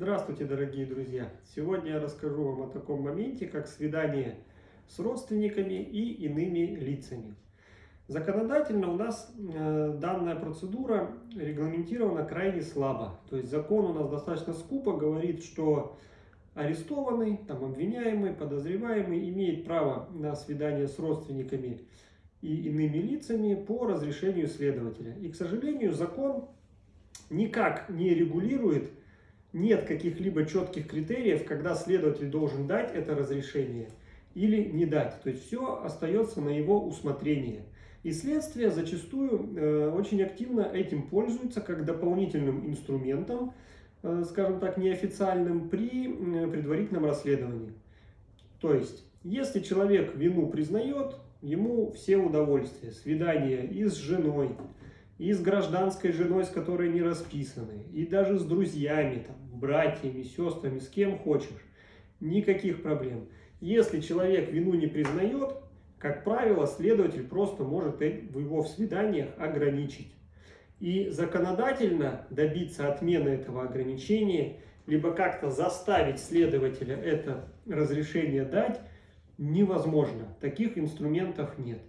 Здравствуйте, дорогие друзья! Сегодня я расскажу вам о таком моменте, как свидание с родственниками и иными лицами. Законодательно у нас э, данная процедура регламентирована крайне слабо. То есть закон у нас достаточно скупо говорит, что арестованный, там, обвиняемый, подозреваемый имеет право на свидание с родственниками и иными лицами по разрешению следователя. И, к сожалению, закон никак не регулирует нет каких-либо четких критериев, когда следователь должен дать это разрешение или не дать. То есть все остается на его усмотрение. И следствие зачастую э, очень активно этим пользуется как дополнительным инструментом, э, скажем так, неофициальным при э, предварительном расследовании. То есть, если человек вину признает, ему все удовольствия, свидание и с женой, и с гражданской женой, с которой не расписаны, и даже с друзьями, там, братьями, сестрами, с кем хочешь. Никаких проблем. Если человек вину не признает, как правило, следователь просто может его в свиданиях ограничить. И законодательно добиться отмены этого ограничения, либо как-то заставить следователя это разрешение дать, невозможно. Таких инструментов нет.